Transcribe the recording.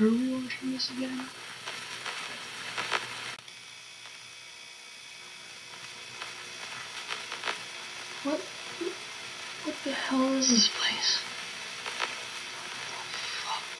Are we watching this again? What? What the hell is this place?